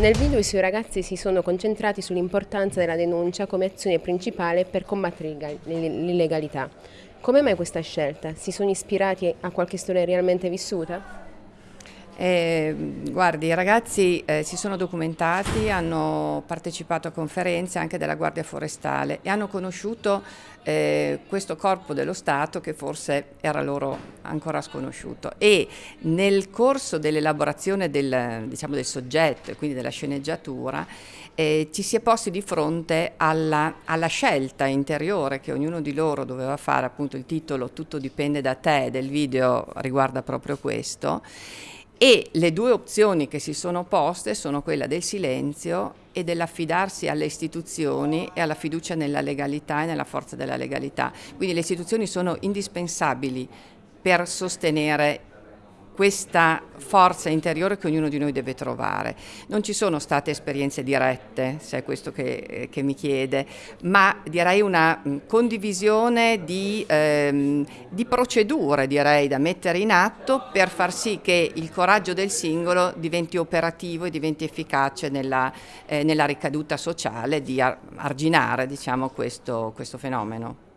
Nel video i suoi ragazzi si sono concentrati sull'importanza della denuncia come azione principale per combattere l'illegalità. Come mai questa scelta? Si sono ispirati a qualche storia realmente vissuta? Eh, guardi, i ragazzi eh, si sono documentati, hanno partecipato a conferenze anche della Guardia Forestale e hanno conosciuto eh, questo corpo dello Stato che forse era loro ancora sconosciuto. E nel corso dell'elaborazione del, diciamo, del soggetto e quindi della sceneggiatura eh, ci si è posti di fronte alla, alla scelta interiore che ognuno di loro doveva fare, appunto il titolo Tutto dipende da te del video riguarda proprio questo e le due opzioni che si sono poste sono quella del silenzio e dell'affidarsi alle istituzioni e alla fiducia nella legalità e nella forza della legalità. Quindi le istituzioni sono indispensabili per sostenere questa forza interiore che ognuno di noi deve trovare. Non ci sono state esperienze dirette, se è questo che, che mi chiede, ma direi una mm, condivisione di, ehm, di, procedure direi, da mettere in atto per far sì che il coraggio del singolo diventi operativo e diventi efficace nella, eh, nella ricaduta sociale di arginare diciamo, questo, questo fenomeno.